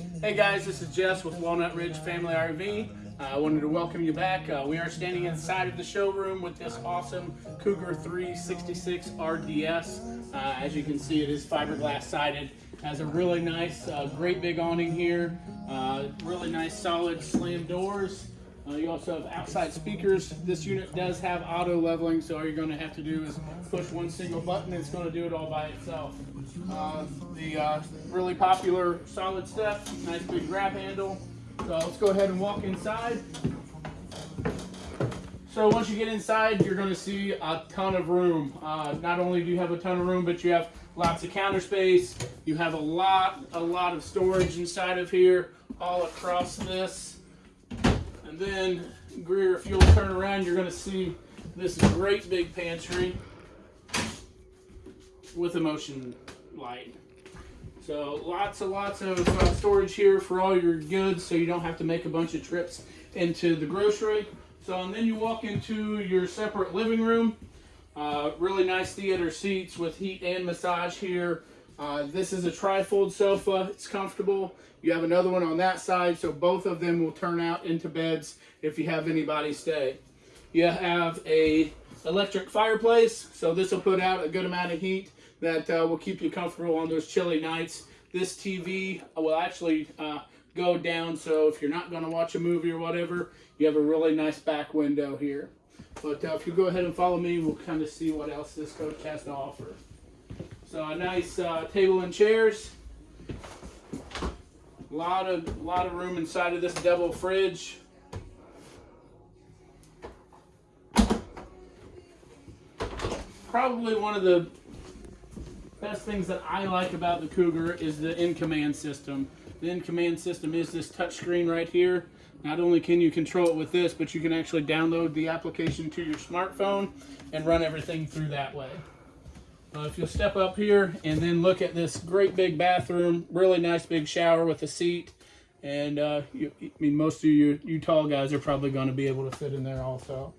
Hey guys, this is Jess with Walnut Ridge Family RV. Uh, I wanted to welcome you back. Uh, we are standing inside of the showroom with this awesome Cougar 366 RDS. Uh, as you can see, it is fiberglass sided. Has a really nice, uh, great big awning here. Uh, really nice, solid slam doors. Uh, you also have outside speakers. This unit does have auto leveling, so all you're going to have to do is push one single button. It's going to do it all by itself. Uh, the uh, really popular solid step, nice big grab handle. So let's go ahead and walk inside. So once you get inside, you're going to see a ton of room. Uh, not only do you have a ton of room, but you have lots of counter space. You have a lot, a lot of storage inside of here, all across this. And then, Greer, if you'll turn around, you're going to see this great big pantry with a motion light. So lots and lots of uh, storage here for all your goods so you don't have to make a bunch of trips into the grocery. So and then you walk into your separate living room. Uh, really nice theater seats with heat and massage here. Uh, this is a trifold sofa. It's comfortable. You have another one on that side, so both of them will turn out into beds if you have anybody stay. You have a electric fireplace, so this will put out a good amount of heat that uh, will keep you comfortable on those chilly nights. This TV will actually uh, go down, so if you're not going to watch a movie or whatever, you have a really nice back window here. But uh, if you go ahead and follow me, we'll kind of see what else this coach has to offer. So a nice uh, table and chairs. A lot of lot of room inside of this double fridge. Probably one of the best things that I like about the Cougar is the in-command system. The in-command system is this touchscreen right here. Not only can you control it with this, but you can actually download the application to your smartphone and run everything through that way. Uh, if you'll step up here and then look at this great big bathroom, really nice big shower with a seat. And uh, you, I mean, most of you, you tall guys are probably going to be able to fit in there also.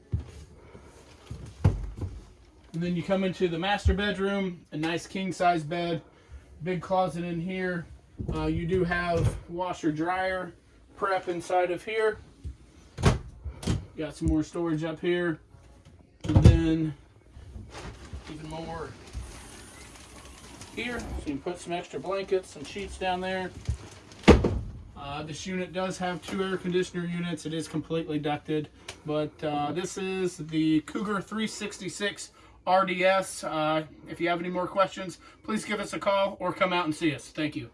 And then you come into the master bedroom, a nice king size bed, big closet in here. Uh, you do have washer dryer prep inside of here. Got some more storage up here. And then even more here. So you can put some extra blankets and sheets down there. Uh, this unit does have two air conditioner units. It is completely ducted, but uh, this is the Cougar 366 RDS. Uh, if you have any more questions, please give us a call or come out and see us. Thank you.